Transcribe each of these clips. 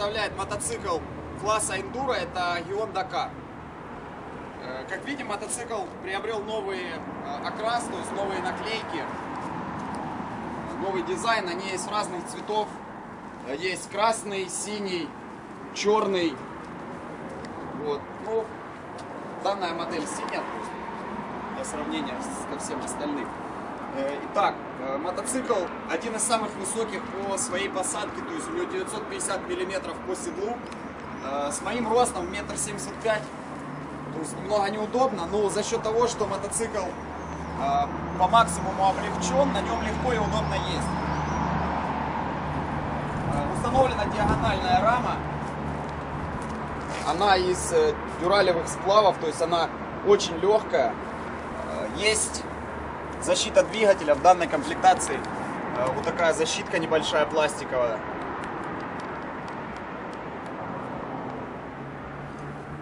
представляет мотоцикл класса Enduro, это Gion Dakar. Э, Как видим, мотоцикл приобрел новый э, окрас, то есть новые наклейки, новый дизайн. Они есть разных цветов. Э, Есть красный, синий, черный. Вот. Ну, данная модель синяя, для сравнения с- ко всем остальным. Э, Итак, э, мотоцикл один из самых высоких по своей посадке, то есть у него 950 миллиметров по седлу. Э, С моим ростом метр семьдесят пять, то есть немного неудобно, но за счет того, что мотоцикл по максимуму облегчен, на нем легко и удобно ездить. Установлена диагональная рама, она из дюралевых сплавов, то есть она очень легкая. Есть защита двигателя в данной комплектации. э, Вот такая защитка небольшая пластиковая.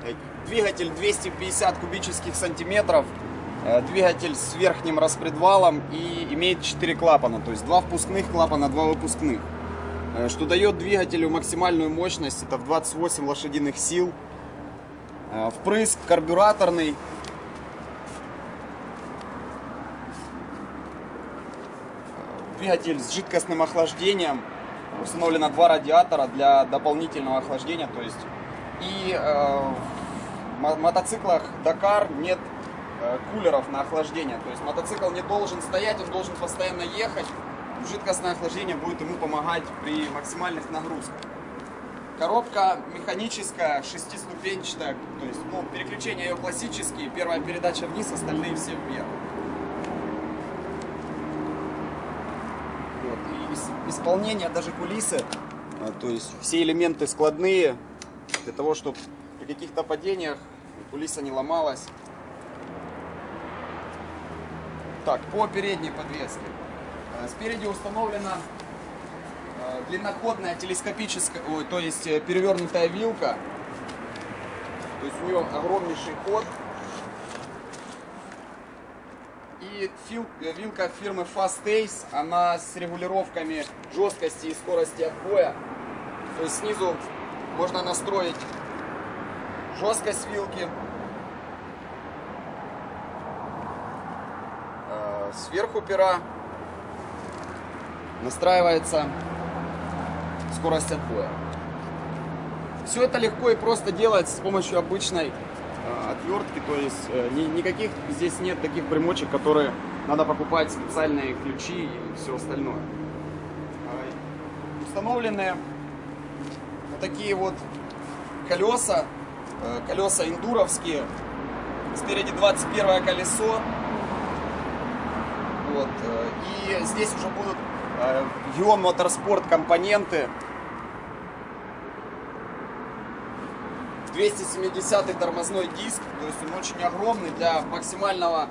Э, Двигатель 250 кубических сантиметров. Э, Двигатель с верхним распредвалом и имеет 4 клапана, то есть 2 впускных клапана, 2 выпускных. Что дает двигателю максимальную мощность, это в 28 лошадиных сил. Впрыск карбюраторный. Двигатель с жидкостным охлаждением. Установлено два радиатора для дополнительного охлаждения. То есть и э, в мо- мотоциклах Dakar нет э, кулеров на охлаждение. То есть мотоцикл не должен стоять, он должен постоянно ехать. Жидкостное охлаждение будет ему помогать при максимальных нагрузках. Коробка механическая, шестиступенчатая, то есть ну, переключения ее классические, первая передача вниз, остальные все вверх. Вот, и ис- исполнение даже кулисы, а, то есть все элементы складные, для того, чтобы при каких-то падениях кулиса не ломалась. Так, по передней подвеске. Э, Спереди установлена э, длинноходная телескопическая, то есть э, перевернутая вилка. То есть у нее огромнейший ход. И фил- вилка фирмы Fast Ace, она с регулировками жесткости и скорости отбоя. То есть снизу можно настроить жесткость вилки. Э, Сверху пера настраивается скорость отбоя. Все это легко и просто делать с помощью обычной отвертки, то есть э, ни- никаких здесь нет таких примочек, которые надо покупать специальные ключи и все остальное. Установлены вот такие вот колеса, э, колеса эндуровские, спереди 21 колесо, вот, э, и здесь уже будут Ion Motorsport компоненты. 270 тормозной диск, то есть он очень огромный для максимального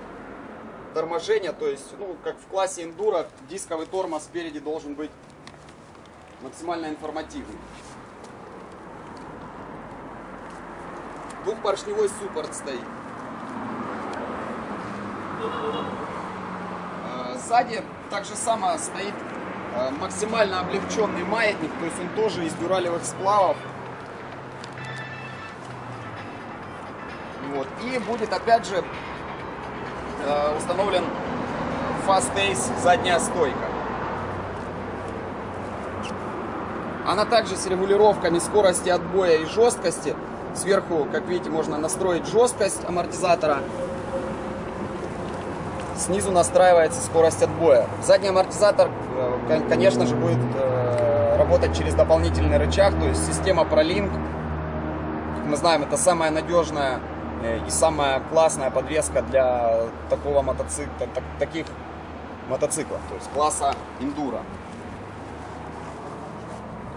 торможения, то есть, ну, как в классе эндуро, дисковый тормоз спереди должен быть максимально информативный. Двухпоршневой суппорт стоит. Э, Сзади так же само стоит э, максимально облегченный маятник, то есть он тоже из дюралевых сплавов. Вот. И будет опять же э, установлен Fast Ace задняя стойка. Она также с регулировками скорости отбоя и жесткости. Сверху, как видите, можно настроить жесткость амортизатора. Снизу настраивается скорость отбоя. Задний амортизатор, э, кон- конечно же, будет э, работать через дополнительный рычаг, то есть система ProLink. Как мы знаем, это самая надежная и самая классная подвеска для такого мотоцикла, так- таких мотоциклов, то есть класса Enduro.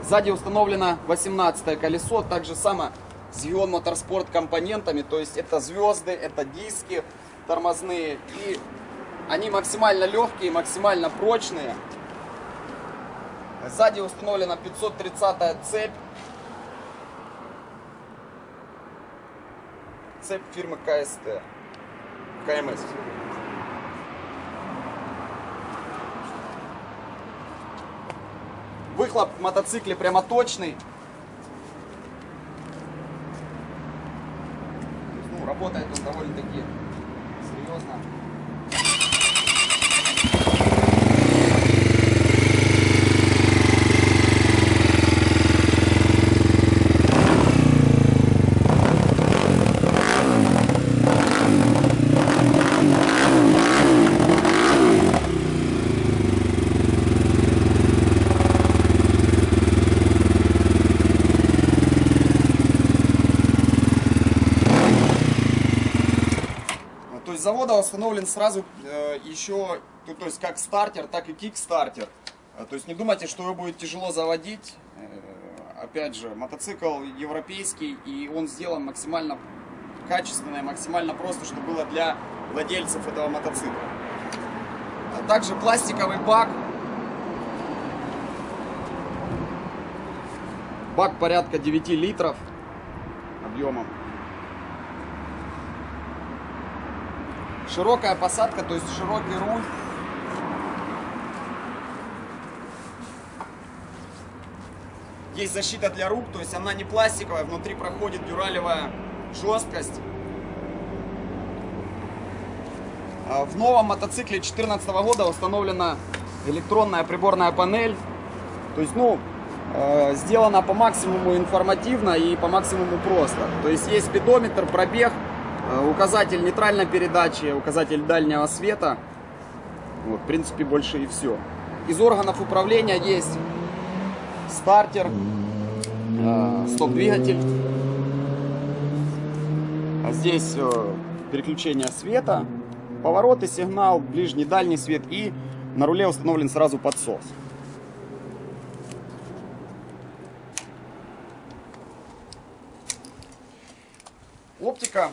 Сзади установлено 18 колесо, так же само с Ion Motorsport компонентами, то есть это звезды, это диски тормозные, и они максимально легкие, максимально прочные. Сзади установлена 530 цепь. цепь фирмы КСТ. КМС. Выхлоп в мотоцикле прямо точный. Ну, работает он довольно-таки серьезно. То есть завода установлен сразу э, еще, то есть как стартер, так и кикстартер. Э, То есть не думайте, что его будет тяжело заводить. Э, Опять же, мотоцикл европейский, и он сделан максимально качественно и максимально просто, что было для владельцев этого мотоцикла. А также пластиковый бак. Бак порядка 9 литров объемом. Широкая посадка, то есть широкий руль. Есть защита для рук, то есть она не пластиковая, внутри проходит дюралевая жесткость. А В новом мотоцикле 2014 года установлена электронная приборная панель. То есть, ну, э, сделана по максимуму информативно и по максимуму просто. То есть есть спидометр, пробег, указатель нейтральной передачи, указатель дальнего света. Вот, в принципе, больше и все. Из органов управления есть стартер, э, стоп-двигатель. А здесь э, переключение света, повороты, сигнал, ближний, дальний свет и на руле установлен сразу подсос. Оптика.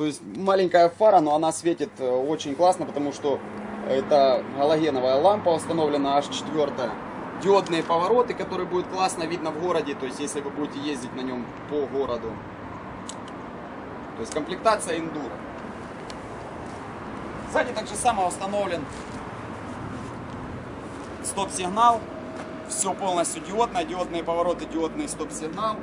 То есть маленькая фара, но она светит э, очень классно, потому что это галогеновая лампа установлена аж четвертая. Диодные повороты, которые будет классно видно в городе, то есть если вы будете ездить на нем по городу. То есть комплектация эндуро. Сзади так же само установлен стоп-сигнал. Все полностью диодное, диодные повороты, диодный стоп-сигнал.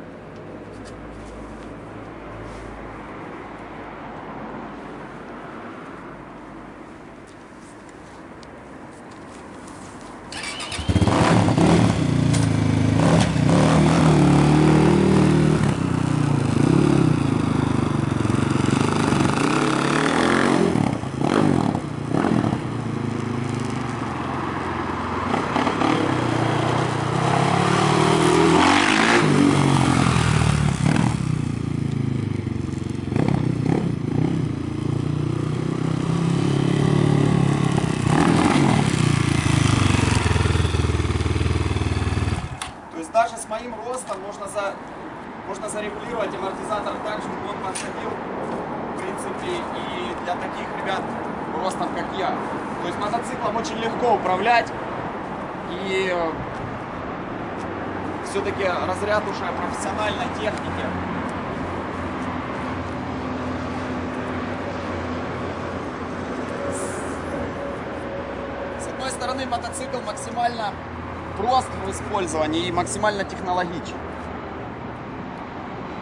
То есть даже с моим ростом можно, за, можно зарегулировать амортизатор так, чтобы он подходил, в принципе, и для таких ребят ростом, как я. То есть мотоциклом очень легко управлять, и все-таки разряд уже профессиональной техники. С одной стороны, мотоцикл максимально прост в использовании и максимально технологичен.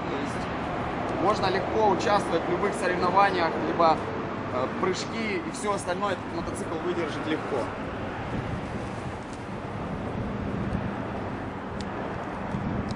То есть можно легко участвовать в любых соревнованиях, либо э, прыжки и все остальное этот мотоцикл выдержит легко.